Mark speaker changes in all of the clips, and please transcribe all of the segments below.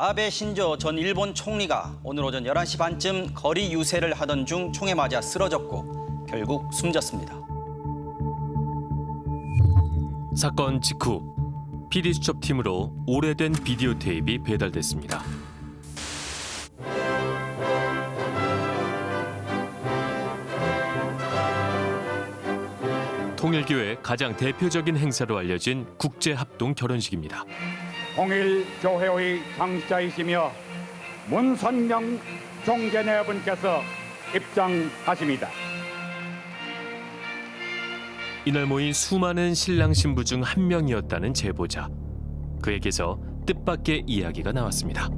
Speaker 1: 아베 신조 전 일본 총리가 오늘 오전 11시 반쯤 거리 유세를 하던 중 총에 맞아 쓰러졌고 결국 숨졌습니다.
Speaker 2: 사건 직후 PD 수첩팀으로 오래된 비디오 테이프가 배달됐습니다. 통일교의 가장 대표적인 행사로 알려진 국제합동 결혼식입니다.
Speaker 3: 통일교회의 당시자이시며 문선명 총재네 분께서 입장하십니다.
Speaker 2: 이날 모인 수많은 신랑 신부 중 한 명이었다는 제보자. 그에게서 뜻밖의 이야기가 나왔습니다.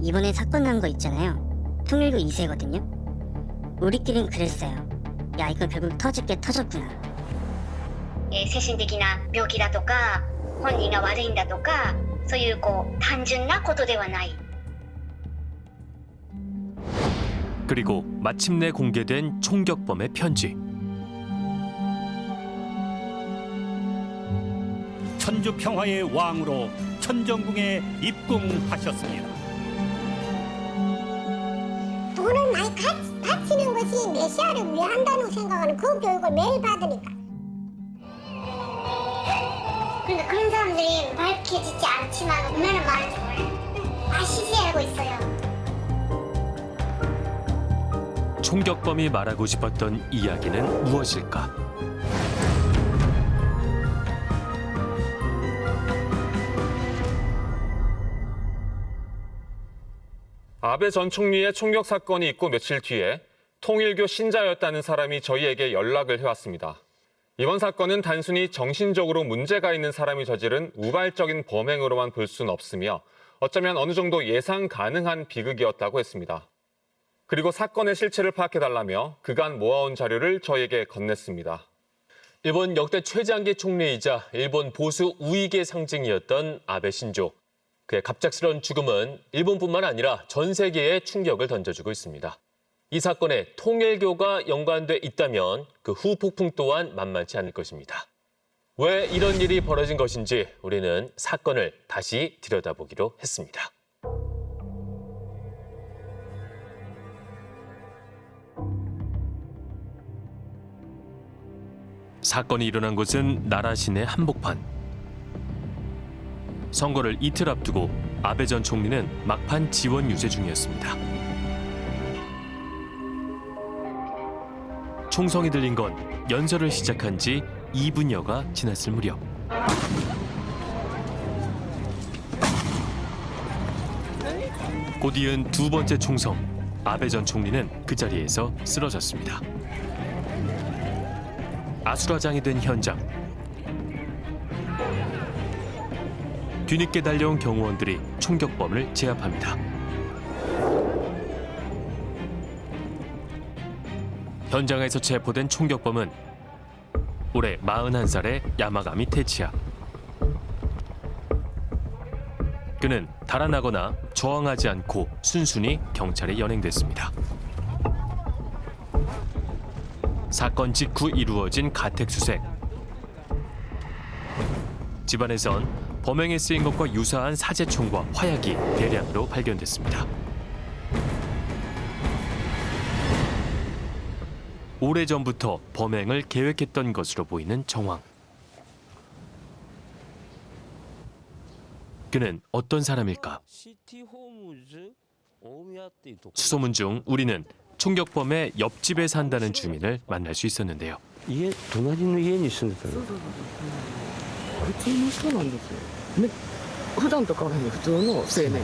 Speaker 4: 이번에 사건 난 거 있잖아요. 통일교 2세거든요. 우리끼린 그랬어요. 야 이거 결국 터질 게 터졌구나.
Speaker 5: 예, 세신득이나 묘기라도가 本人が悪いんだとかそういうこう単純なことではない
Speaker 2: 그리고 마침내 공개된 총격범의 편지.
Speaker 3: 천주 평화의 왕으로 천정궁에 입궁하셨습니다.
Speaker 6: 돈을 많이 가, 바치는 것이 메시아를 위한다는 생각하는 그 교육을 매일 받으니까.
Speaker 5: 그러니까 그런 사람들이 밝혀지지 않지만 얼마나 많은지 몰라요 아시지 알고 있어요
Speaker 2: 총격범이 말하고 싶었던 이야기는 무엇일까?
Speaker 7: 아베 전 총리의 총격 사건이 있고 며칠 뒤에 통일교 신자였다는 사람이 저희에게 연락을 해왔습니다. 이번 사건은 단순히 정신적으로 문제가 있는 사람이 저지른 우발적인 범행으로만 볼 수는 없으며 어쩌면 어느 정도 예상 가능한 비극이었다고 했습니다. 그리고 사건의 실체를 파악해달라며 그간 모아온 자료를 저희에게 건넸습니다.
Speaker 8: 일본 역대 최장기 총리이자 일본 보수 우익의 상징이었던 아베 신조. 그의 갑작스러운 죽음은 일본뿐만 아니라 전 세계에 충격을 던져주고 있습니다. 이 사건에 통일교가 연관돼 있다면 그 후폭풍 또한 만만치 않을 것입니다. 왜 이런 일이 벌어진 것인지 우리는 사건을 다시 들여다보기로 했습니다.
Speaker 2: 사건이 일어난 곳은 나라 시내 한복판. 선거를 이틀 앞두고 아베 전 총리는 막판 지원 유세 중이었습니다. 총성이 들린 건 연설을 시작한 지 2분여가 지났을 무렵. 곧 이은 두 번째 총성, 아베 전 총리는 그 자리에서 쓰러졌습니다. 아수라장이 된 현장. 뒤늦게 달려온 경호원들이 총격범을 제압합니다. 현장에서 체포된 총격범은 올해 41살의 야마가미 테치야. 그는 달아나거나 저항하지 않고 순순히 경찰에 연행됐습니다. 사건 직후 이루어진 가택 수색. 집안에선 범행에 쓰인 것과 유사한 사제총과 화약이 대량으로 발견됐습니다. 오래전부터 범행을 계획했던 것으로 보이는 정황. 그는 어떤 사람일까? 수소문 중 우리는 총격범의 옆집에 산다는 주민을 만날 수 있었는데요.
Speaker 9: 家隣の家に住んでたの普通の人なんですよね普段と変わらない普通の青年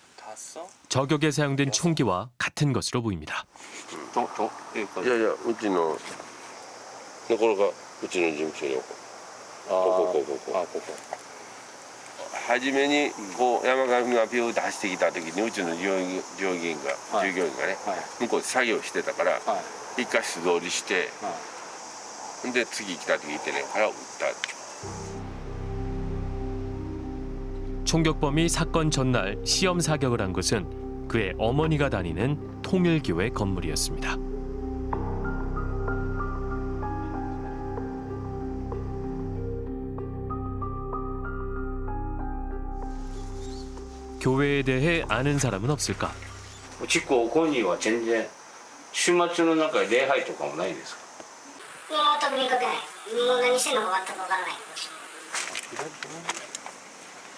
Speaker 2: 저격에 사용된 총기와 같은 것으로 보입니다.
Speaker 10: いやいやうちのところがうちの事務所にここここここ
Speaker 11: あここ
Speaker 10: 初めにこう山上がビュー出してきた時にうちの従業従業員が、従業員がね、向こうで作業してたから、一回素通りして、で次来た時てねから撃った。
Speaker 2: 총격범이 사건 전날 시험 사격을 한 곳은 그의 어머니가 다니는 통일교회 건물이었습니다. 교회에 대해 아는 사람은 없을까?
Speaker 11: うち高校には全然週末の中で礼拝とかもないですか
Speaker 6: もう全く見かけないもう何してんのか全くわからない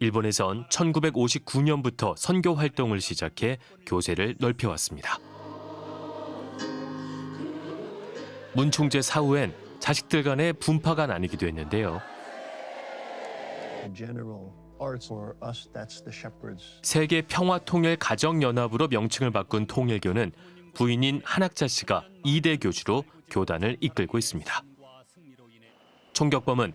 Speaker 2: 일본에선 1959년부터 선교 활동을 시작해 교세를 넓혀왔습니다. 문 총재 사후엔 자식들 간의 분파가 나뉘기도 했는데요. 세계 평화 통일 가정 연합으로 명칭을 바꾼 통일교는 부인인 한학자 씨가 2대 교주로 교단을 이끌고 있습니다. 총격범은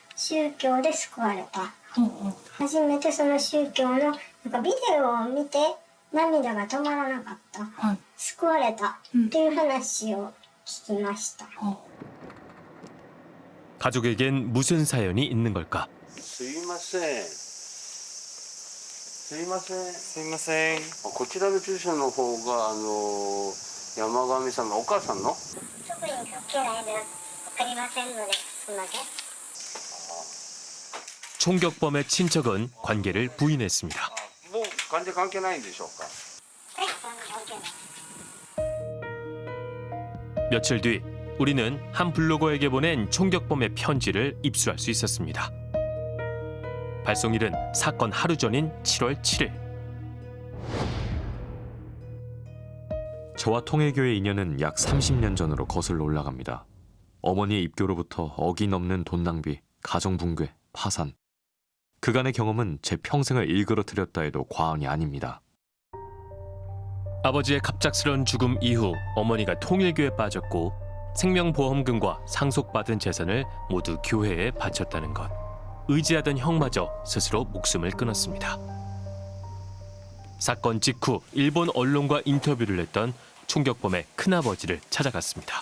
Speaker 6: 宗教で救われた、初めてその宗教のなんかビデオを見て涙が止まらなかった、救われたっていう話を聞きました、
Speaker 2: 가족에겐 무슨 사연이 있는 걸까?
Speaker 11: すいませんすいません
Speaker 12: すいません
Speaker 11: こちらの住所の方があの山上さんのお母さんの
Speaker 6: 特に関係ないので分かりませんのですみません
Speaker 2: 총격범의 친척은 관계를 부인했습니다.
Speaker 11: もう完全関係ないんでしょうか
Speaker 2: 며칠 뒤 우리는 한 블로거에게 보낸 총격범의 편지를 입수할 수 있었습니다. 발송일은 사건 하루 전인 7월 7일.
Speaker 13: 저와 통일교의 인연은 약 30년 전으로 거슬러 올라갑니다. 어머니의 입교로부터 어기넘는 돈 낭비, 가정 붕괴, 파산. 그간의 경험은 제 평생을 일그러뜨렸다 해도 과언이 아닙니다.
Speaker 2: 아버지의 갑작스런 죽음 이후 어머니가 통일교에 빠졌고 생명보험금과 상속받은 재산을 모두 교회에 바쳤다는 것. 의지하던 형마저 스스로 목숨을 끊었습니다. 사건 직후 일본 언론과 인터뷰를 했던 총격범의 큰아버지를 찾아갔습니다.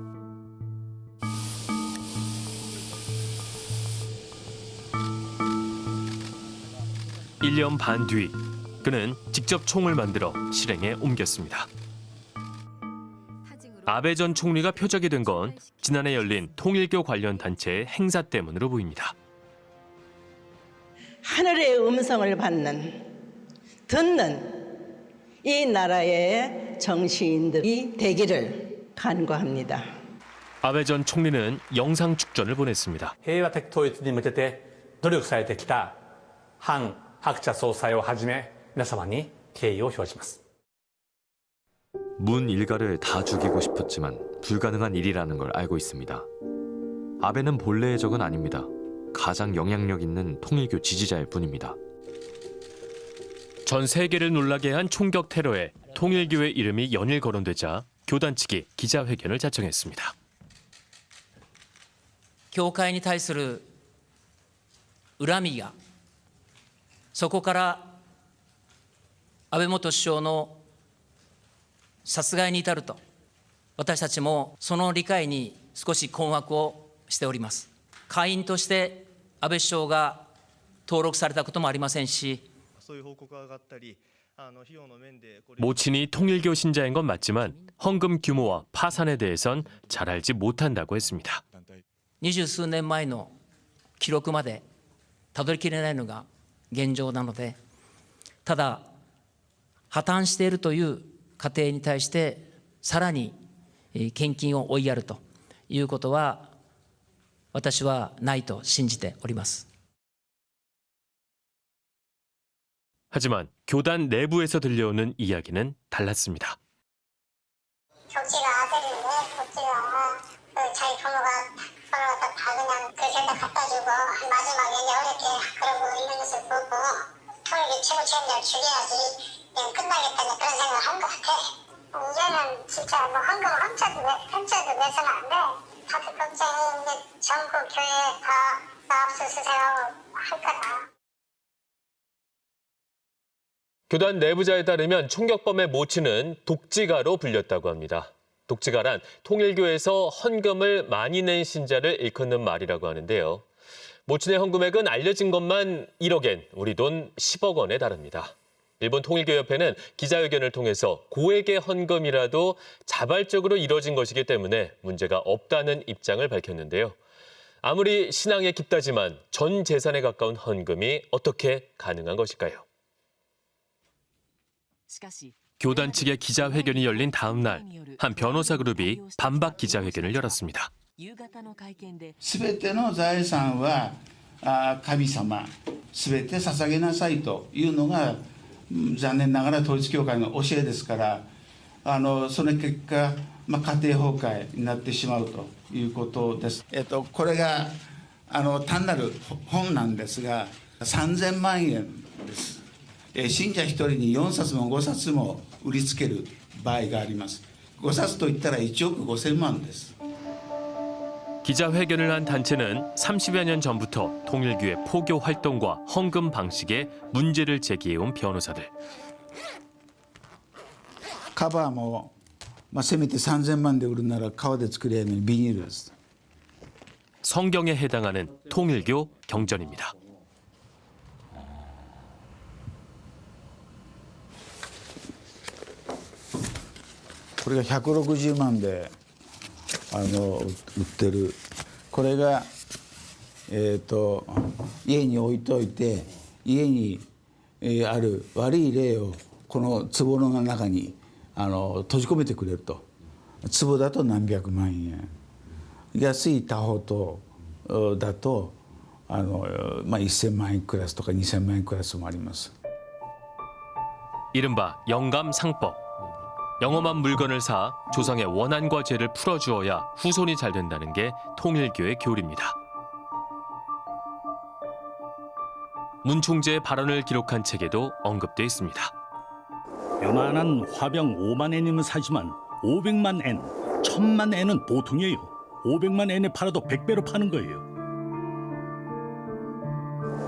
Speaker 2: 일 년 반 뒤 그는 직접 총을 만들어 실행에 옮겼습니다. 아베 전 총리가 표적이 된 건 지난해 열린 통일교 관련 단체의 행사 때문으로 보입니다.
Speaker 14: 하늘의 음성을 받는 듣는 이 나라의 정치인들이 되기를 간구합니다.
Speaker 2: 아베 전 총리는 영상 축전을 보냈습니다.
Speaker 15: 平和的統一に向けて努力されてきた韓 白茶総裁をはじめ皆様に敬意を表します
Speaker 13: 문 일가를 다 죽이고 싶었지만 불가능한 일이라는 걸 알고 있습니다. 아베는 본래의 적은 아닙니다. 가장 영향력 있는 통일교 지지자일 뿐입니다.
Speaker 2: 전 세계를 놀라게 한 총격 테러에 통일교회 이름이 연일 거론되자 교단 측이 기자회견을 자청했습니다.
Speaker 16: 教会に対する恨みや そこから安倍元首相の殺害に至ると私たちもその理解に少し困惑をしております会員として安倍首相が登録されたこともありませんし
Speaker 2: 모친이 통일교 신자인 건 맞지만 헌금 규모와 파산에 대해선 잘 알지 못한다고 했습니다.
Speaker 16: 二十数年前の記録までたどりきれないのが 現状なのでただ破綻しているという家庭に対してさらにえー献金を追いやるということは私はないと信じております
Speaker 2: 하지만 교단 내부에서 들려오는 이야기는 달랐습니다.
Speaker 17: 격지가 아들인데 격지가 그 자기 부모가 서로 다, 다 그냥 그 셋다 갖다 주고 마지막에 이제 어렵게 그러고 애 보고 통일교 최고 책임자를 죽여야지 그냥 끝나겠다 이제 그런 생각을 한 것 같아 이제는 진짜 뭐 헌금 한자도 내, 한자도 내서는 안돼 다들 걱정이 이제 전국 교회 다, 다 압수수색하고 할 거다
Speaker 18: 교단 내부자에 따르면 총격범의 모친은 독지가로 불렸다고 합니다. 독지가란 통일교에서 헌금을 많이 낸 신자를 일컫는 말이라고 하는데요. 모친의 헌금액은 알려진 것만 1억엔, 우리 돈 10억 원에 달합니다. 일본 통일교협회는 기자회견을 통해서 고액의 헌금이라도 자발적으로 이뤄진 것이기 때문에 문제가 없다는 입장을 밝혔는데요. 아무리 신앙에 깊다지만 전 재산에 가까운 헌금이 어떻게 가능한 것일까요?
Speaker 2: 교단 측의 기자회견이 열린 다음 날 한 변호사 그룹이 반박 기자회견을 열었습니다.
Speaker 19: すべての財産はあ神様すべて捧げなさいというのが残念ながら統一教会の教えですからあのその結果、まあ、家庭崩壊になってしまうということです。えっと、これがあの単なる本なんですが3000万円です。えー信者1人に4冊も5冊も売りつける場合があります。5冊といったら1億5000万です。
Speaker 2: 기자회견을 한 단체는 30여 년 전부터 통일교의 포교 활동과 헌금 방식에 문제를 제기해온 변호사들.
Speaker 19: カバーも、まあ、せめて3000万で売るなら革で作りゃいいのにビニールです。
Speaker 2: 성경에 해당하는 통일교 경전입니다.
Speaker 19: これが160万で あの売ってるこれがえっ、と家に置いといて家に、えーある悪い霊をこの壺の中にあの閉じ込めてくれると壺だと何百万円安い他方とおだとあの、まあ、1,000万円クラスとか2,000万円クラスもあります。
Speaker 2: 이른바 영감상법. 영험한 물건을 사 조상의 원한과 죄를 풀어주어야 후손이 잘 된다는 게 통일교의 교리입니다. 문 총재의 발언을 기록한 책에도 언급돼 있습니다.
Speaker 20: 요만한 화병 5만 엔이면 사지만 500만 엔, 1000만 엔은 보통이에요. 500만 엔에 팔아도 100배로 파는 거예요.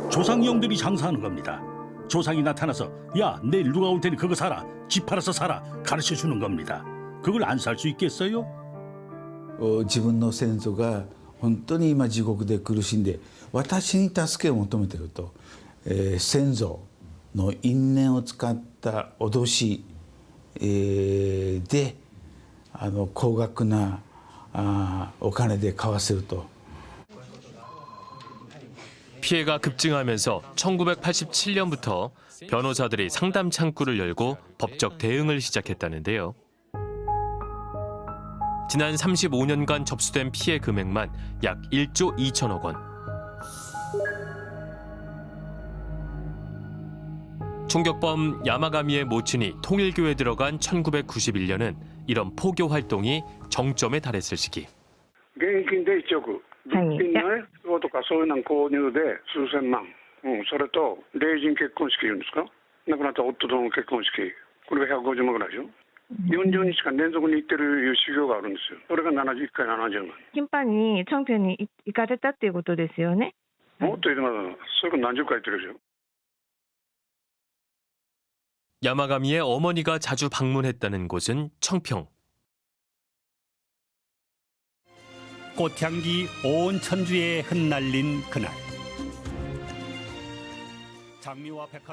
Speaker 20: 조상령들이 장사하는 겁니다. 조상이 나타나서 야 내일 누가 올 테니 그거 사라. 집 팔아서 사라. 가르쳐 주는 겁니다. 그걸 안 살 수 있겠어요?
Speaker 19: 自分の先祖が本当に今地獄で苦しんで私に助けを求めてると、え、先祖の因縁を使った脅し、え、であの高額なあお金で買わせると
Speaker 2: 피해가 급증하면서 1987년부터 변호사들이 상담 창구를 열고 법적 대응을 시작했다는데요. 지난 35년간 접수된 피해 금액만 약 1조 2천억 원. 총격범 야마가미의 모친이 통일교회에 들어간 1991년은 이런 포교 활동이 정점에 달했을 시기.
Speaker 21: 네, 근데 저거 とかそういうの購入で数千万、うん、それと、霊人結婚式言うんですか、亡くなった夫との結婚式、これが150万ぐらいでしょ。40日間連続に行ってる修行があるんですよ。それが71回70万。
Speaker 22: 頻繁にチョンピョンに行かれたっていうことですよね。
Speaker 21: もっと言ってます。それから何十回行ってるでしょ。
Speaker 2: 야마가미의 어머니가 자주 방문했다는 곳은 청평.
Speaker 3: 꽃향기 온 천주에 흩날린 그날.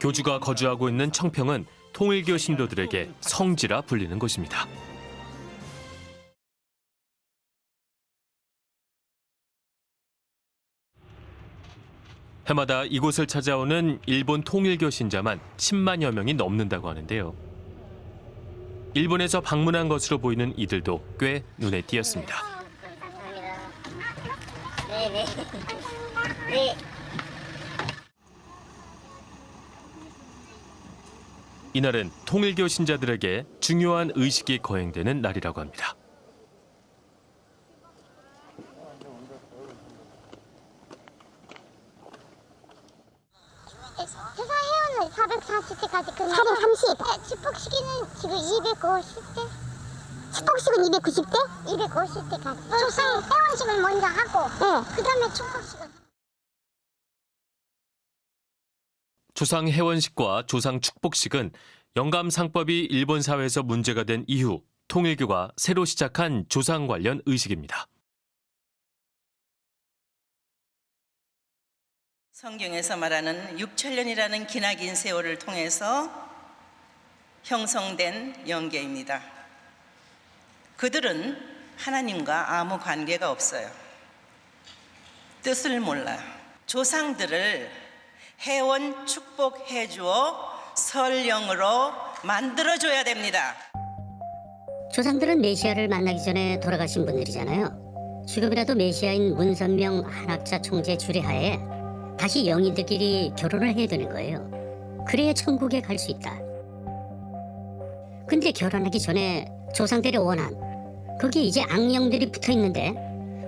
Speaker 2: 교주가 거주하고 있는 청평은 통일교 신도들에게 성지라 불리는 곳입니다. 해마다 이곳을 찾아오는 일본 통일교 신자만 10만여 명이 넘는다고 하는데요. 일본에서 방문한 것으로 보이는 이들도 꽤 눈에 띄었습니다.
Speaker 23: 네네. 네.
Speaker 2: 이날은 통일교 신자들에게 중요한 의식이 거행되는 날이라고 합니다.
Speaker 17: 회사 회원은 440대까지 끝나 430? 네, 축복식은 지금 250대 축복식은 290대? 250대까지 조상 회원식을 먼저 하고 네. 그 다음에 축복식을
Speaker 2: 조상 해원식과 조상 축복식은 영감 상법이 일본 사회에서 문제가 된 이후 통일교가 새로 시작한 조상 관련 의식입니다.
Speaker 14: 성경에서 말하는 6천년이라는 기나긴 세월을 통해서 형성된 영계입니다. 그들은 하나님과 아무 관계가 없어요. 뜻을 몰라. 조상들을 해원 축복해 주어 설령으로 만들어 줘야 됩니다.
Speaker 23: 조상들은 메시아를 만나기 전에 돌아가신 분들이잖아요. 지금이라도 메시아인 문선명 한학자 총재 주례하에 다시 영인들끼리 결혼을 해야 되는 거예요. 그래야 천국에 갈 수 있다. 근데 결혼하기 전에 조상들의 원한, 거기에 이제 악령들이 붙어 있는데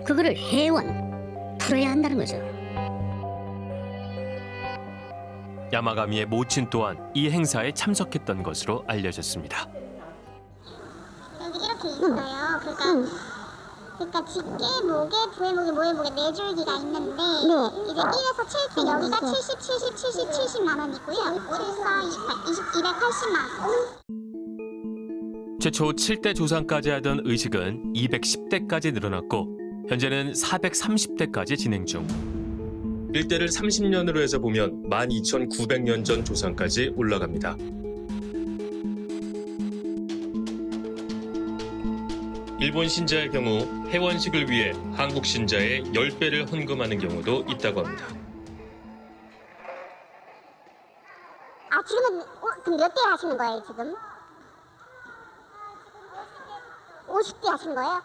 Speaker 23: 그거를 해원, 풀어야 한다는 거죠.
Speaker 2: 야마가미의 모친 또한 이 행사에 참석했던 것으로 알려졌습니다.
Speaker 17: 여기 이렇게 있어요. 그러니까 그러니까 직계, 목에, 부해목에, 모해목에 네 줄기가 있는데 이제 1에서 7대 여기가 70, 70, 70, 70만 원이고요. 7서 20, 280만 원.
Speaker 2: 최초 7대 조상까지 하던 의식은 210대까지 늘어났고 현재는 430대까지 진행 중. 일대를 30년으로 해서 보면 12,900년 전 조상까지 올라갑니다. 일본 신자의 경우 해원식을 위해 한국 신자의 10배를 헌금하는 경우도 있다고 합니다.
Speaker 17: 아 지금은 어, 그럼 몇 대 하시는 거예요 지금? 50대 하신 거예요?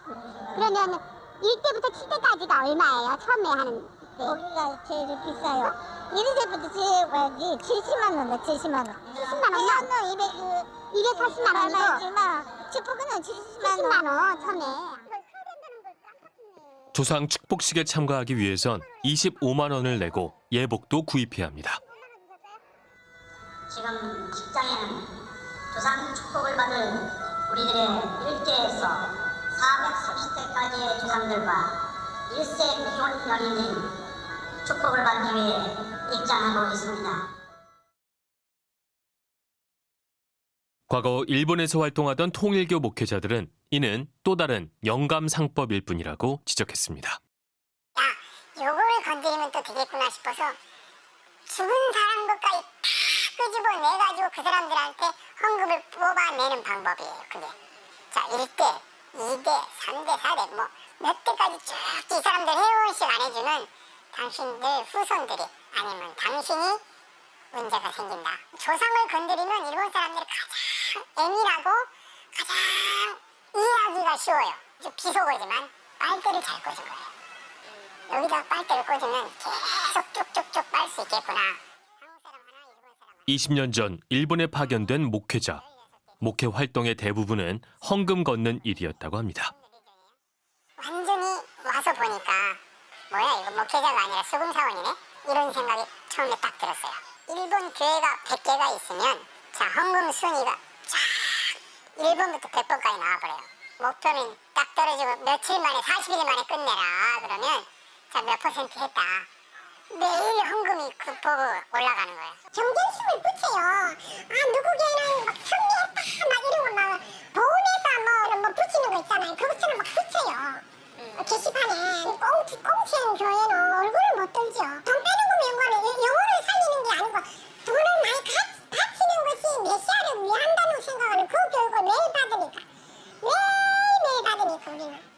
Speaker 17: 그러면 1대부터 7대까지가 얼마예요? 처음에 하는 때. 거기가 제일 비싸요. 1대부터 제일 뭐지? 70만 원에 70만 원. 70만 원? 나 200, 280만 원이고 축복은 70만 원 처음에.
Speaker 2: 조상 축복식에 참가하기 위해선 25만 원을 내고 예복도 구입해야 합니다.
Speaker 24: 지금 직장에는 조상 축복을 받을 우리들의 일대에서 430대까지의 조상들과 1세 비혼 연인인 축복을 받기 위해 입장하고 있습니다.
Speaker 2: 과거 일본에서 활동하던 통일교 목회자들은 이는 또 다른 영감상법일 뿐이라고 지적했습니다.
Speaker 17: 요걸 건드리면 또 되겠구나 싶어서 죽은 사람 것까지 다 끄집어 내가지고 그 사람들한테 헌금을 뽑아내는 방법이에요 그게 자 1대, 2대, 3대, 4대 뭐 몇 대까지 쭉 이 사람들 회원식 안 해주면 당신들 후손들이 아니면 당신이 문제가 생긴다. 조상을 건드리면 일본 사람들이 가장 애밀하고 가장 이해하기가 쉬워요. 좀 비속어지만 빨대를 잘 꽂은 거예요. 여기다 빨대를 꽂으면 계속 쭉쭉쭉 빨 수 있겠구나.
Speaker 2: 20년 전 일본에 파견된 목회자. 목회 활동의 대부분은 헌금 걷는 일이었다고 합니다.
Speaker 17: 완전히 와서 보니까 뭐야 이거 목회자가 아니라 수금 사원이네? 이런 생각이 처음에 딱 들었어요. 일본 교회가 100개가 있으면 자 헌금 순위가 쫙 1번부터 100번까지 나와버려요. 목표는 딱 떨어지고 며칠 만에 40일 만에 끝내라 그러면 자 몇 퍼센트 했다. 매일 헌금이 급보고 올라가는 거예요. 경쟁심을 붙여요. 아 누구 교회는 막 승리했다 막 이러고 막 보험회사 뭐, 뭐 붙이는 거 있잖아요. 그것처럼 막 붙여요. 게시판에 꽁치 꽁치는 교회는 얼굴을 못 들죠. 돈 빼는 거 연관은 영혼을 살리는 게 아니고 돈을 많이 가, 바치는 것이 메시아를 위한다는 생각을 그 교육을 매일 받으니까 매일매일 받으니까 우리는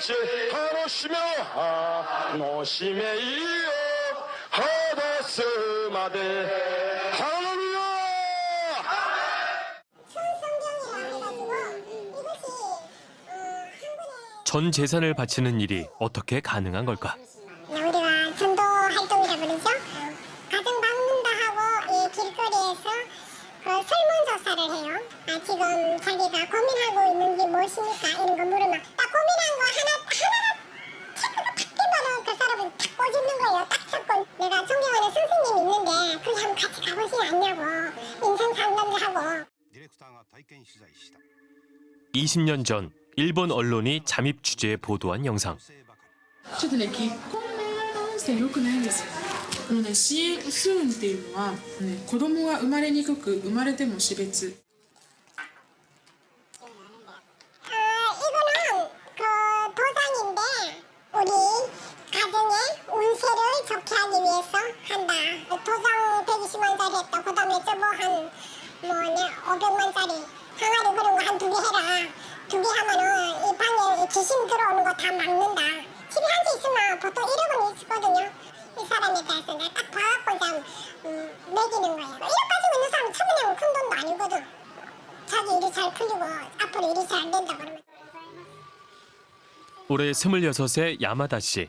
Speaker 25: 같이 하노시며 하노시메 이요 하다스마데 할렐루야
Speaker 2: 전 재산을 바치는 일이 어떻게 가능한 걸까?
Speaker 17: 네, 우리가 전도 활동이라 부르죠. 어, 가정 방문도 하고 이 길거리에서 그 설문조사를 해요. 아, 지금 자기가 고민하고 있는지 무엇입니까? 이런 거 물어봐. 고민한 거 하나 하나가 체크가 탁 띄면은 그 사람은 탁 꼬집는 거예요. 딱 잡고 내가 존경하는 선생님 있는데 거기 한번 같이 가보시지 않냐고 인생 상담도 하고
Speaker 2: 20년 전 일본 언론이 잠입 취재에 보도한 영상.
Speaker 26: ちょっとね結婚の音声良くないんですよあのね CM スーンっていうのは、ね、子供が生まれにくく生まれても死別
Speaker 17: 도장 120만짜리 했다. 그 다음에 저거 한 뭐냐 500만짜리 항아리 그런 거 한 두 개 해라. 두 개 하면은 이 방에 귀신 들어오는 거 다 막는다. 집에 한 개 있으면 보통 1억은 있거든요. 이 사람에 대해서 내가 딱 봐갖고 그냥 음, 매기는 거예요. 1억 가지고 있는 사람 처분하면 큰 돈도 아니거든. 자기 일이 잘 풀리고 앞으로 일이 잘 된다 그러면
Speaker 2: 올해 26세 야마다 씨.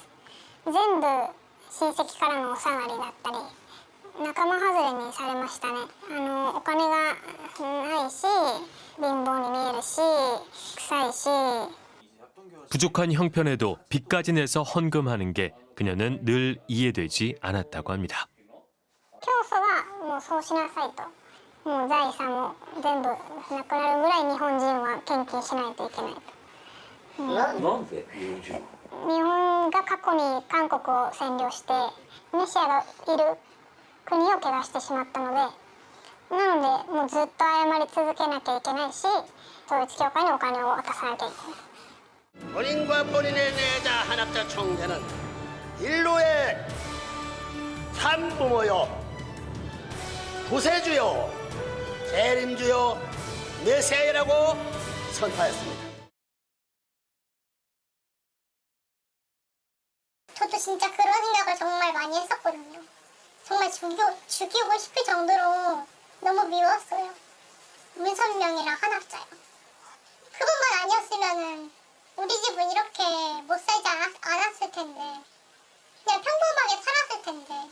Speaker 17: 全部親戚からのお下がりだったり仲間外れにされましたねあのお金がないし貧乏に見えるし臭いし
Speaker 2: 부족한 형편에도 빚까지 내서 헌금하는 게 그녀는 늘 이해되지 않았다고 합니다.
Speaker 17: 教祖はもうそうしなさいともう財産も全部なくなるぐらい日本人は献金しないといけないと、うん
Speaker 11: なんで日本人
Speaker 17: 日 本が過去に韓国を占領してメシアがいる国を怪我してしまったのでなのでもうずっと謝り続けなきゃいけないし統一教会にお金を渡さなきゃいけない
Speaker 27: 본인과 본인의 내자 한학자 총재는 인류의 참부모요 구세주요 재림주요 메시아라고 선포했습니다.
Speaker 6: 저도 진짜 그런 생각을 정말 많이 했었거든요. 정말 죽여, 죽이고 싶을 정도로 너무 미웠어요. 문선명이랑 한학자요. 그것만 아니었으면은 우리 집은 이렇게 못 살지 않았, 않았을 텐데 그냥 평범하게 살았을 텐데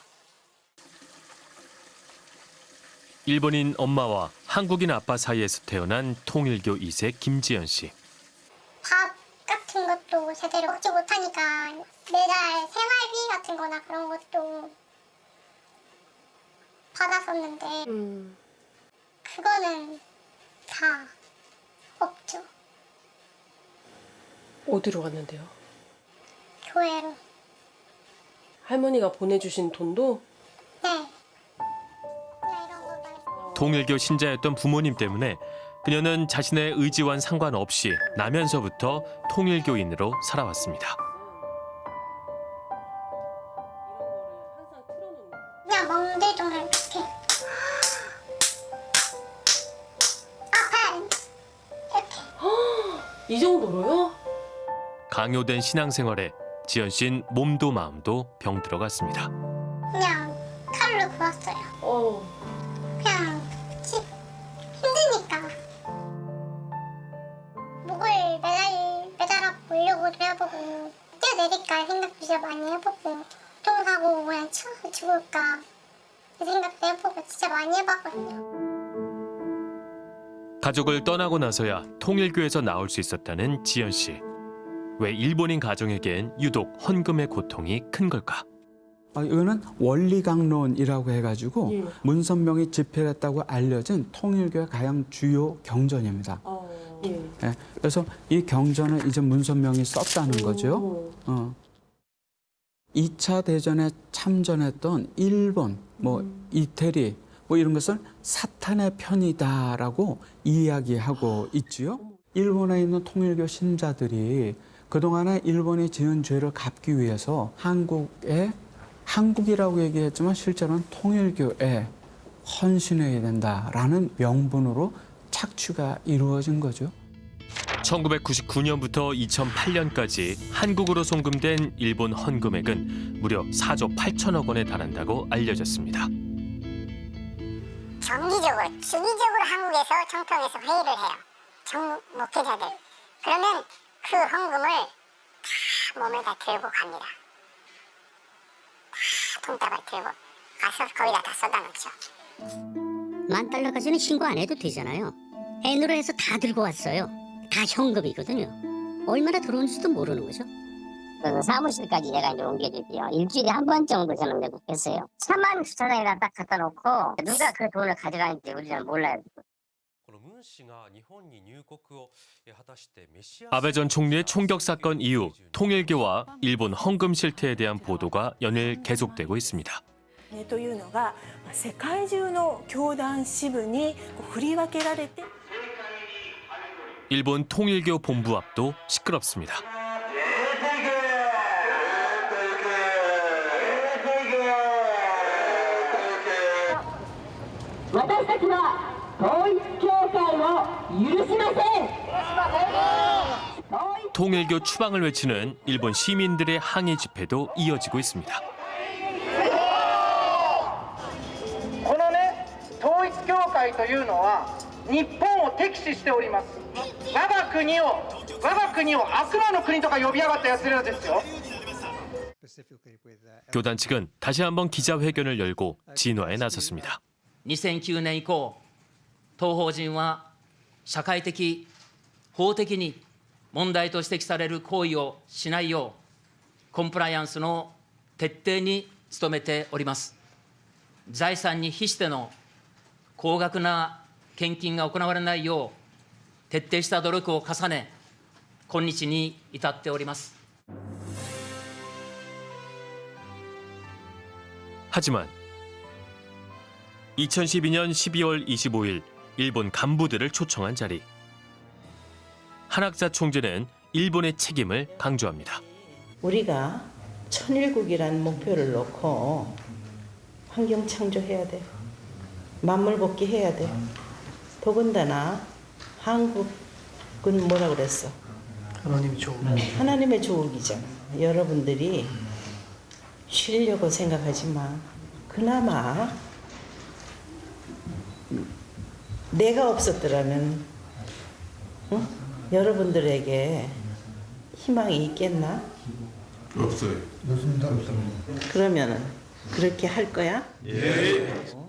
Speaker 2: 일본인 엄마와 한국인 아빠 사이에서 태어난 통일교 2세 김지연 씨.
Speaker 6: 밥 같은 것도 제대로 먹지 못하니까 매달 생활비 같은 거나 그런 것도 받았었는데 그거는 다 없죠.
Speaker 28: 어디로 갔는데요?
Speaker 6: 교회로.
Speaker 28: 할머니가 보내주신 돈도
Speaker 6: 네.
Speaker 2: 통일교 신자였던 부모님 때문에 그녀는 자신의 의지와는 상관없이 나면서부터 통일교인으로 살아왔습니다.
Speaker 6: 그냥 멍들정을 이렇게 아파
Speaker 28: 이 정도로요?
Speaker 2: 강요된 신앙생활에 지연 씨는 몸도 마음도 병들어갔습니다.
Speaker 6: 그냥 칼로 구웠어요. 그 뛰어내릴까 생각도 진짜 많이 해보고 교통사고 그냥 치워서 죽을까 그 생각도 해보고 진짜 많이 해봤거든요.
Speaker 2: 가족을 떠나고 나서야 통일교에서 나올 수 있었다는 지연 씨. 왜 일본인 가정에겐 유독 헌금의 고통이 큰 걸까?
Speaker 29: 어, 이거는 원리강론이라고 해가지고
Speaker 28: 예.
Speaker 29: 문선명이 집필했다고 알려진 통일교의 가장 주요 경전입니다.
Speaker 28: 예.
Speaker 29: 예, 그래서 이 경전을 이제 문선명이 썼다는 거죠. 어. 2차 대전에 참전했던 일본, 뭐 이태리, 뭐 이런 것을 사탄의 편이다라고 이야기하고 있지요. 일본에 있는 통일교 신자들이 그동안에 일본이 지은 죄를 갚기 위해서 한국에 한국이라고 얘기했지만 실제로는 통일교에 헌신해야 된다라는 명분으로 착취가 이루어진 거죠.
Speaker 2: 1999년부터 2008년까지 한국으로 송금된 일본 헌금액은 무려 4조 8천억 원에 달한다고 알려졌습니다.
Speaker 6: 정기적으로 주기적으로 한국에서 청평에서 회의를 해요. 정 목회자들. 그러면 그 헌금을 다 몸에 다 들고 갑니다. 다 돈다발 들고 가서 거기다 다 쏟아놓죠.
Speaker 23: 만 달러까지는 신고 안 해도 되잖아요. N으로 해서 다 들고 왔어요. 다 현금이거든요. 얼마나 들어온지도 모르는 거죠.
Speaker 6: 그 사무실까지 내가 이제 옮겨줄게요. 일주일에 한 번 정도 저는 매국했어요. 차만 주차장에다 딱 갖다 놓고 누가 그 돈을 가져가는지 우리는 몰라요.
Speaker 2: 아베 전 총리의 총격 사건 이후 통일교와 일본 헌금 실태에 대한 보도가 연일 계속되고 있습니다.
Speaker 30: というのがまあ世界中の教団支部にこう振り分けられて
Speaker 2: 일본 통일교 본부 앞도 시끄럽습니다. 통일교 추방을 외치는 일본 시민들의 항의 집회도 이어지고 있습니다. 네.
Speaker 31: このね統一教会というのは日本を敵視しております我が国を我が国を悪魔の国とか呼びやがった奴らですよ
Speaker 2: 교단 측은 다시 한번 기자회견을 열고 진화에 나섰습니다.
Speaker 16: 2009年以降当法人は社会的法的に問題と指摘される行為をしないようコンプライアンスの徹底に努めております財産に比しての高額な 献金が行われないよう徹底した努力を重ね今日に至っております
Speaker 2: 하지만 2012년 12월 25일 일본 간부들을 초청한 자리. 한학자 총재는 일본의 책임을 강조합니다.
Speaker 14: 우리가 천일국이라는 목표를 놓고 환경 창조해야 돼. 만물 복귀해야 돼. 더군다나 한국은 뭐라 그랬어?
Speaker 32: 하나님이 좋은
Speaker 14: 하나님의 조국이잖아. 여러분들이 쉬려고 생각하지만 그나마 내가 없었더라면 응? 여러분들에게 희망이 있겠나?
Speaker 33: 없어요.
Speaker 14: 그러면은 그렇게 할 거야? 아버님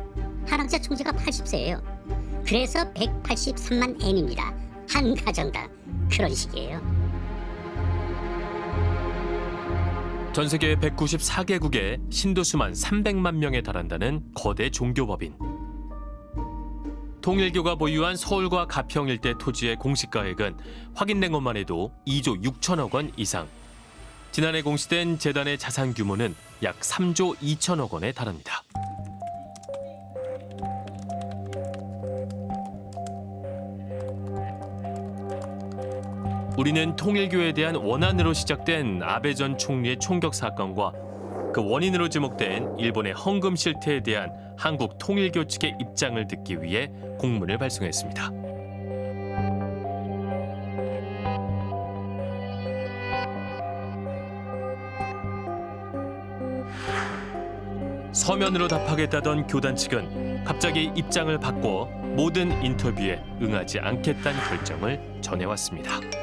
Speaker 23: 한학자 총재가 80세예요. 그래서 183만 엔입니다. 한 가정당 그런 식이에요.
Speaker 2: 전 세계 194개국에 신도 수만 300만 명에 달한다는 거대 종교법인. 통일교가 보유한 서울과 가평 일대 토지의 공시가액은 확인된 것만 해도 2조 6천억 원 이상. 지난해 공시된 재단의 자산 규모는 약 3조 2천억 원에 달합니다. 우리는 통일교에 대한 원한으로 시작된 아베 전 총리의 총격 사건과 그 원인으로 지목된 일본의 헌금 실태에 대한 한국 통일교 측의 입장을 듣기 위해 공문을 발송했습니다. 서면으로 답하겠다던 교단 측은 갑자기 입장을 바꿔 모든 인터뷰에 응하지 않겠다는 결정을 전해왔습니다.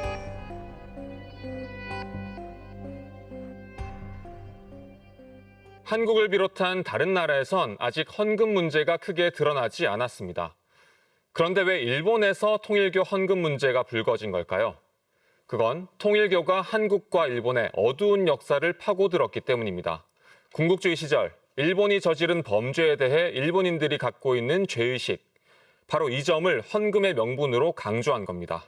Speaker 7: 한국을 비롯한 다른 나라에선 아직 헌금 문제가 크게 드러나지 않았습니다. 그런데 왜 일본에서 통일교 헌금 문제가 불거진 걸까요? 그건 통일교가 한국과 일본의 어두운 역사를 파고들었기 때문입니다. 군국주의 시절 일본이 저지른 범죄에 대해 일본인들이 갖고 있는 죄의식, 바로 이 점을 헌금의 명분으로 강조한 겁니다.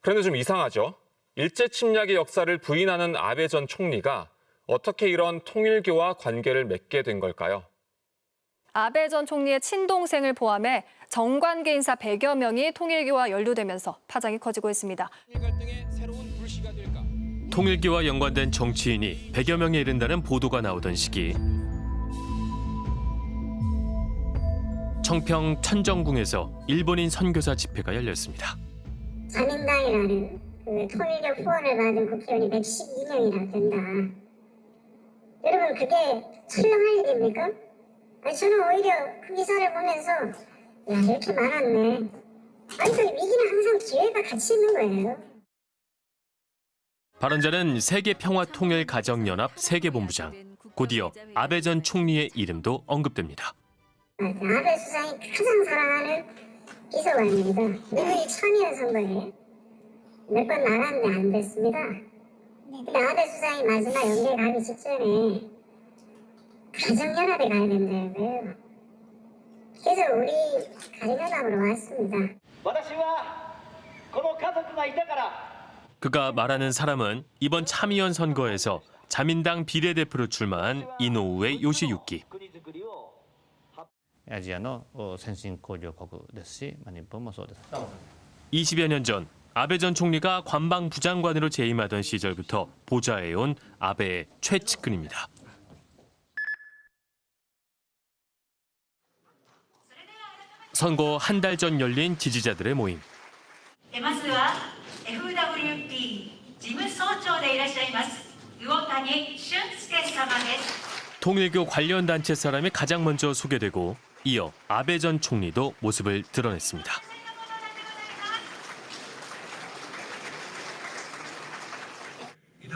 Speaker 7: 그런데 좀 이상하죠? 일제 침략의 역사를 부인하는 아베 전 총리가 어떻게 이런 통일교와 관계를 맺게 된 걸까요?
Speaker 34: 아베 전 총리의 친동생을 포함해 정관계 인사 100여 명이 통일교와 연루되면서 파장이 커지고 있습니다.
Speaker 2: 통일교와 연관된 정치인이 100여 명에 이른다는 보도가 나오던 시기 청평 천정궁에서 일본인 선교사 집회가 열렸습니다.
Speaker 6: 자민당이라는 그 통일교 후원을 받은 국회의원이 112명이나 된다. 여러분 그게 설렁할 일입니까? 아니 저는 오히려 그 기사를 보면서 야 이렇게 많았네. 아니 그 위기는 항상 기회가 같이 있는 거예요.
Speaker 2: 발언자는 세계평화통일가정연합 세계본부장, 곧이어 아베 전 총리의 이름도 언급됩니다.
Speaker 6: 아베 수상이 가장 사랑하는 비서관입니다. 미국이 처음이란 선거에 몇번 나갔는데 안 됐습니다. 근데 아베 수상이 마지막 연대 가기 직전에 가정연합에 가야 된다고요. 그래서 우리 가정연합으로 왔습니다.
Speaker 35: 私はこの家族がいたから
Speaker 2: 그가 말하는 사람은 이번 참의원 선거에서 자민당 비례대표로 출마한 이노우의 요시유키.
Speaker 36: アジアのお先進工業国ですし、まあ、日本もそうです。
Speaker 2: 20여 년 전 아베 전 총리가 관방부 장관으로 재임하던 시절부터 보좌해온 아베의 최측근입니다. 선거 한 달 전 열린 지지자들의 모임. 통일교 관련 단체 사람이 가장 먼저 소개되고 이어 아베 전 총리도 모습을 드러냈습니다.
Speaker 37: 井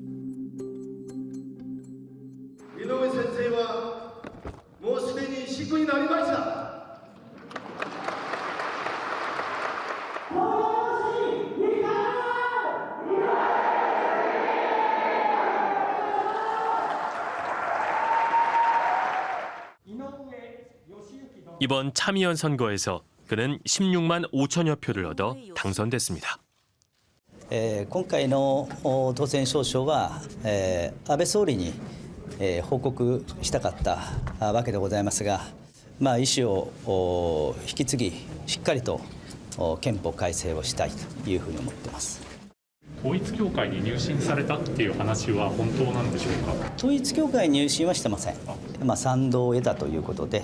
Speaker 2: 이번 참의원 선거에서 그는 16만 5천여 표를 얻어 당선됐습니 다.
Speaker 38: 今回の当選証書は安倍総理に報告したかったわけでございますが、まあ、意思を引き継ぎしっかりと憲法改正をしたいというふうに思っています。
Speaker 39: 統一教会に入信されたっていう話は本当なんでしょうか？
Speaker 38: 統一教会に入信はしてません。まあ賛同を得たということで、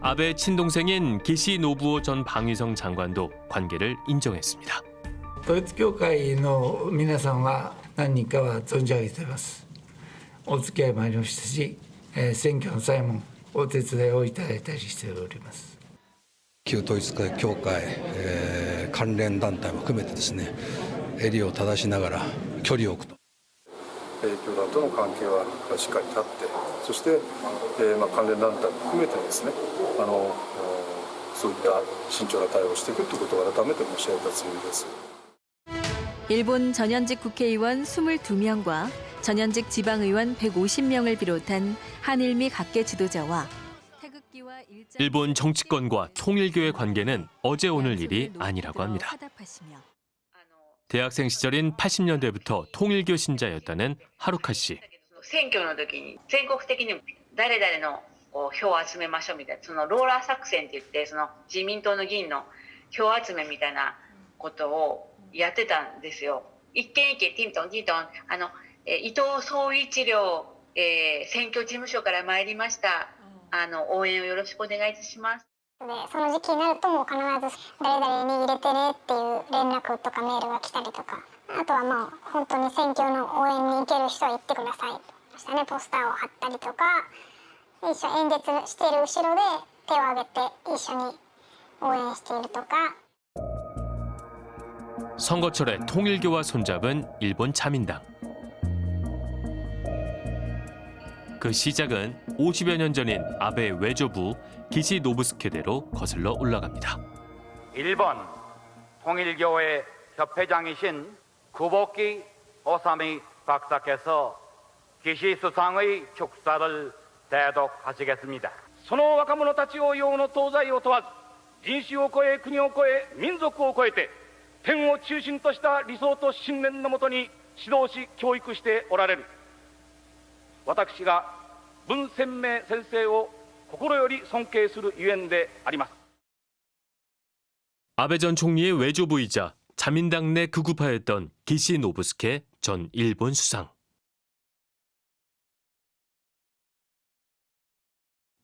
Speaker 2: 아베 친동생인 기시 노부오 전 방위성 장관도 관계를 인정했습니 다.
Speaker 40: 統一教会の皆さんは何人かは存じ上げています。お付き合いもありましたし、選挙の際もお手伝いをいただいたりしております。
Speaker 41: 旧統一教会、えー、関連団体も含めてですね襟を正しながら距離を置くと
Speaker 42: 教団との関係はしっかり立ってそして、えーまあ、関連団体も含めてですねあのおそういった慎重な対応をしていくということを改めて申し上げたつもりです。
Speaker 36: 일본 전현직 국회의원 22명과 전현직 지방의원 150명을 비롯한 한일미 각계 지도자와 태극기와 일자
Speaker 2: 일본 정치권과 통일교의 관계는 어제 오늘 일이 아니라고 합니다.
Speaker 36: 화답하시며
Speaker 2: 대학생 시절인 80년대부터 통일교 신자였다는 하루카 씨.
Speaker 5: 選挙の時に全国的に誰々の こう票を集めましょうみたいなそのローラー作戦って言ってその自民党の議員の票集めみたいなことをやってたんですよ。一軒一軒ティントンティントンあの、えー伊藤総一郎、えー選挙事務所から参りました。あの応援をよろしくお願いいたします。
Speaker 17: でその時期になるともう必ず誰々に入れてねっていう連絡とかメールが来たりとかあとはまあ本当に選挙の応援に行ける人は行ってくださいそしてねポスターを貼ったりとか一緒演説している後ろで手を挙げて一緒に応援しているとか
Speaker 2: 선거철에 통일교와 손잡은 일본 자민당. 그 시작은 50여 년 전인 아베 외조부 기시 노부스케대로 거슬러 올라갑니다.
Speaker 43: 일본 통일교회 협회장이신 구복기 오사미 박사께서 기시 수상의 축사를 대독하시겠습니다.
Speaker 25: その若者たちを用の東西を問わず人種を超え国を超え民族を超えて天を中心とした理想と信念のもとに指導し教育しておられる私が文鮮明先生を心より尊敬するゆえんであります
Speaker 2: 아베 전 총리의 외조부이자 자민당 내 극우파였던 기시 노부스케 전 일본 수상.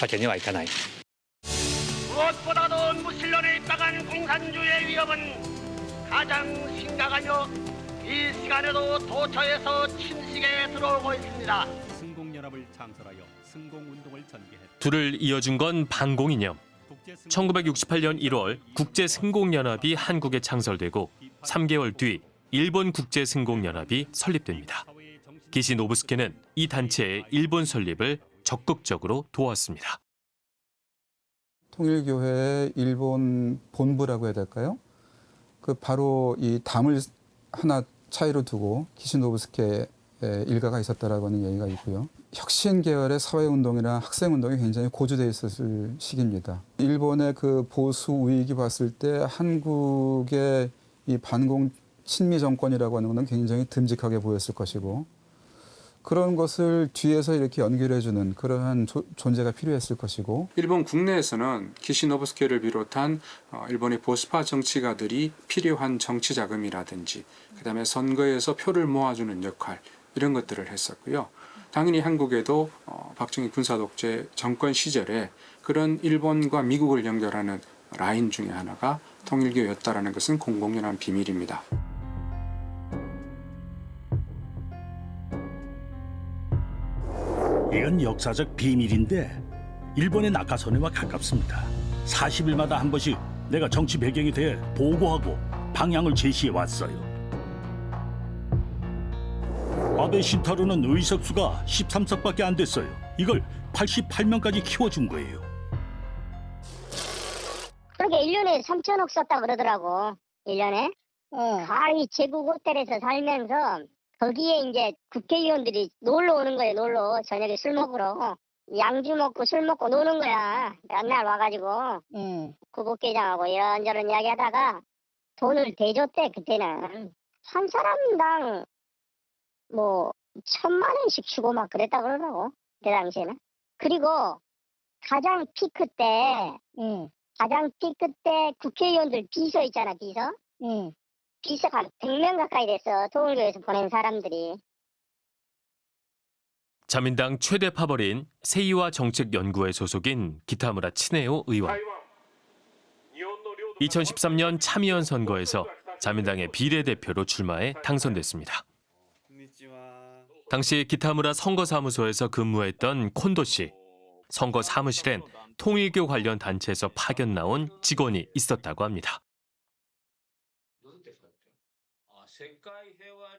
Speaker 35: わけにはいかない。
Speaker 27: 무엇보다도 무신론에 입각한 공산주의의 위협은 가장 심각하며 이 시간에도 도처에서 친식에 들어오고 있습니다.
Speaker 20: 승공연합을 창설하여 승공운동을 전개했다.
Speaker 2: 둘을 이어준 건 반공이념. 1968년 1월 국제승공연합이 한국에 창설되고 3개월 뒤 일본 국제승공연합이 설립됩니다. 기시 노부스케는 이 단체의 일본 설립을 적극적으로 도왔습니다.
Speaker 44: 통일교회의 일본 본부라고 해야 될까요? 그 바로 이 담을 하나 차이로 두고 키시노부스케 일가가 있었다라고 하는 얘기가 있고요. 혁신 계열의 사회운동이나 학생운동이 굉장히 고조돼 있었을 시기입니다. 일본의 그 보수 우익이 봤을 때 한국의 이 반공 친미 정권이라고 하는 것은 굉장히 듬직하게 보였을 것이고 그런 것을 뒤에서 이렇게 연결해주는 그러한 조, 존재가 필요했을 것이고
Speaker 45: 일본 국내에서는 키시노부스케를 비롯한 어, 일본의 보수파 정치가들이 필요한 정치 자금이라든지 그 다음에 선거에서 표를 모아주는 역할 이런 것들을 했었고요. 당연히 한국에도 어, 박정희 군사독재 정권 시절에 그런 일본과 미국을 연결하는 라인 중에 하나가 통일교였다라는 것은 공공연한 비밀입니다.
Speaker 20: 이건 역사적 비밀인데 일본의 낙하선회와 가깝습니다. 40일마다 한 번씩 내가 정치 배경에 대해 보고하고 방향을 제시해 왔어요. 아베 신타로는 의석수가 13석밖에 안 됐어요. 이걸 88명까지 키워준 거예요.
Speaker 17: 그렇게 1년에 3천억 썼다 그러더라고. 1년에. 가히 제국 호텔에서 살면서 거기에 이제 국회의원들이 놀러 오는 거예요. 놀러 저녁에 술 먹으러. 양주 먹고 술 먹고 노는 거야. 맨날 와가지고 구복회장하고 이런저런 이야기 하다가 돈을 대줬대 그때는 한 사람당 뭐 천만 원씩 주고 막 그랬다 그러더라고 그 당시에는. 그리고 가장 피크 때 가장 피크 때 국회의원들 비서 있잖아 비서. 비서가 100명 가까이 됐어 통일교에서 보낸 사람들이.
Speaker 2: 자민당 최대 파벌인 세이와 정책연구회 소속인 기타무라 친해오 의원. 2013년 참의원 선거에서 자민당의 비례대표로 출마해 당선됐습니다. 당시 기타무라 선거사무소에서 근무했던 콘도 씨. 선거 사무실엔 통일교 관련 단체에서 파견 나온 직원이 있었다고 합니다.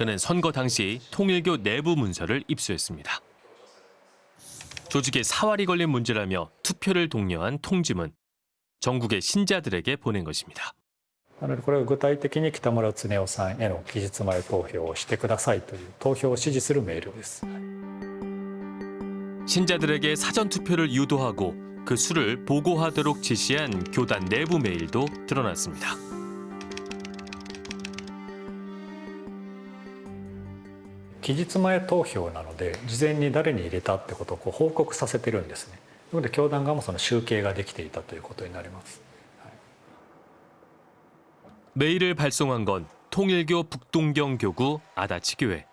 Speaker 2: 그는 선거 당시 통일교 내부 문서를 입수했습니다. 조직에 사활이 걸린 문제라며 투표를 독려한 통지문. 전국의 신자들에게 보낸 것입니다.
Speaker 39: なのでこれは具体的に北村恒夫さんへの期日前投票をしてくださいという投票を指示するメールです。
Speaker 2: 신자들에게 사전 투표를 유도하고 그 수를 보고하도록 지시한 교단 내부 메일도 드러났습니다.
Speaker 39: 期日前投票なので事前に誰に入れたってことをこう報告させてるんですね。なので教団側もその集計ができていたということになります。
Speaker 2: 메일을 발송한 건 통일교 북동경 교구 아다치 교회.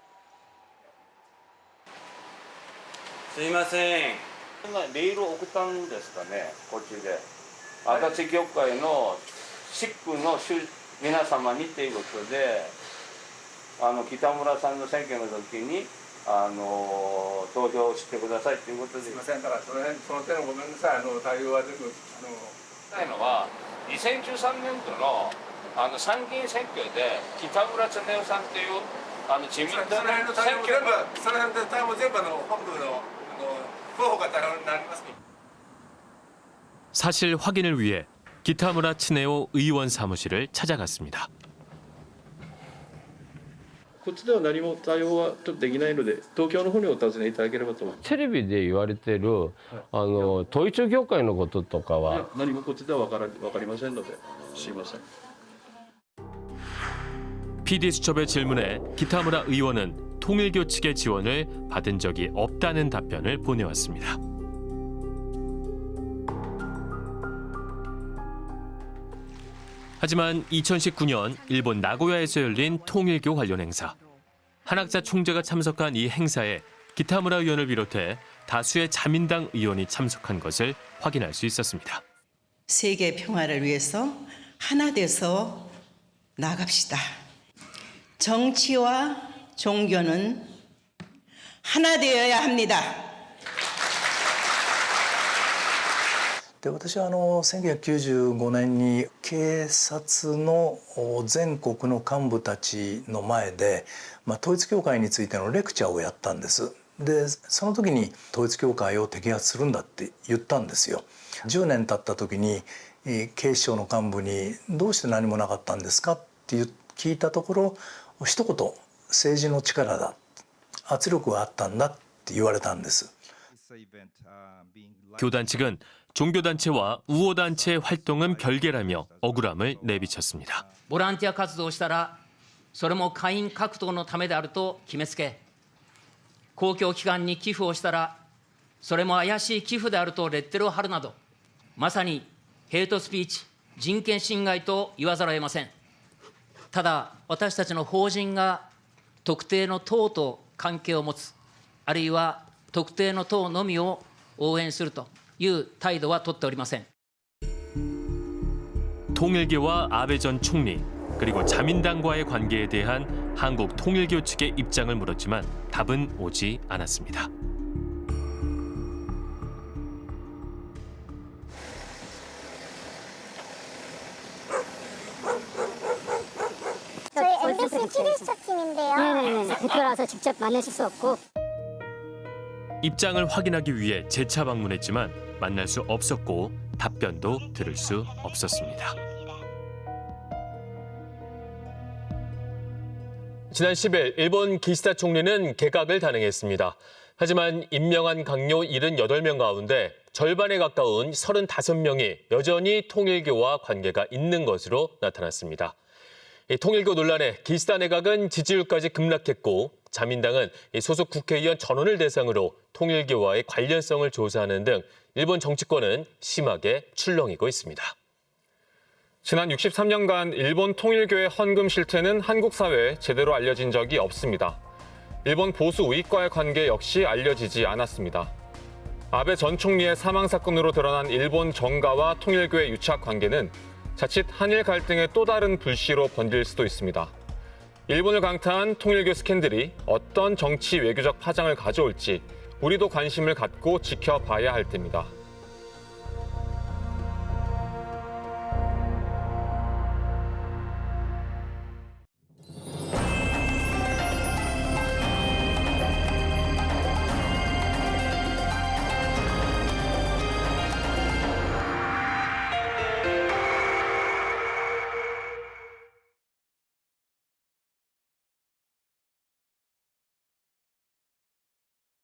Speaker 11: すいませんメールを送ったんですかねこっちで足立教会のシックの主皆様にっていうことで あの北村さんの選挙の時にあの投票してくださいっていうことです
Speaker 42: いませんだからその辺その点ごめんなさいあの対応は全部あの
Speaker 11: たいのは2013年度のあの参議院選挙で北村恒夫さんっていうあの自民党の
Speaker 42: その辺の対応
Speaker 11: 選挙
Speaker 42: 全部その辺の対応全部あの本部のあの候補が対応になります
Speaker 2: 사실 확인을 위해 기타무라 친해오 의원 사무실을 찾아갔습니다.
Speaker 42: こっちでは何も対応はちょっとできないので東京の方にお尋ねいただければと思います
Speaker 46: テレビで言われてるあの統一教会のこととか
Speaker 42: いや
Speaker 46: は
Speaker 42: 何もこっちでは分から分かりませんのですいません
Speaker 2: PD 수첩의 질문에 기타무라 의원은 통일교 측의 지원을 받은 적이 없다는 답변을 보내왔습니다. 하지만 2019년 일본 나고야에서 열린 통일교 관련 행사. 한학자 총재가 참석한 이 행사에 기타무라 의원을 비롯해 다수의 자민당 의원이 참석한 것을 확인할 수 있었습니다.
Speaker 14: 세계 평화를 위해서 하나 돼서 나갑시다. 정치와 종교는 하나 되어야 합니다.
Speaker 47: で私はあの1995年に警察の全国の幹部たちの前で、まあ、統一教会についてのレクチャーをやったんです。でその時に統一教会を摘発するんだって言ったんですよ。10年経った時に警視庁の幹部に「どうして何もなかったんですか?」って聞いたところ一言「政治の力だ」「圧力があったんだ」って言われたんです。
Speaker 2: 教団측은 종교단체와 우호단체의 활동은 별개라며 억울함을 내비쳤습니다.
Speaker 16: ボランティア活動をしたらそれも会員獲得のためであると決めつけ公共機関に寄付をしたらそれも怪しい寄付であるとレッテルを貼るなどまさにヘイトスピーチ人権侵害と言わざるを得ませんただ私たちの法人が特定の党と関係を持つあるいは特定の党のみを応援すると いう態度は取っておりません
Speaker 2: 통일교와 아베 전 총리 그리고 자민당과의 관계에 대한 한국 통일교 측의 입장을 물었지만 답은 오지 않았습니다.
Speaker 6: 저희 MBC 키리스토 팀인데요.
Speaker 4: 네네네. 대표라서 직접 만나실 수 없고.
Speaker 2: 입장을 확인하기 위해 재차 방문했지만 만날 수 없었고 답변도 들을 수 없었습니다. 지난 10일 일본 기시다 총리는 개각을 단행했습니다. 하지만 임명한 강요 78명 가운데 절반에 가까운 35명이 여전히 통일교와 관계가 있는 것으로 나타났습니다. 이 통일교 논란에 기시다 내각은 지지율까지 급락했고 자민당은 이 소속 국회의원 전원을 대상으로 통일교와의 관련성을 조사하는 등 일본 정치권은 심하게 출렁이고 있습니다.
Speaker 7: 지난 63년간 일본 통일교의 헌금 실태는 한국 사회에 제대로 알려진 적이 없습니다. 일본 보수 우익과의 관계 역시 알려지지 않았습니다. 아베 전 총리의 사망 사건으로 드러난 일본 정가와 통일교의 유착 관계는 자칫 한일 갈등의 또 다른 불씨로 번질 수도 있습니다. 일본을 강타한 통일교 스캔들이 어떤 정치 외교적 파장을 가져올지 우리도 관심을 갖고 지켜봐야 할 때입니다.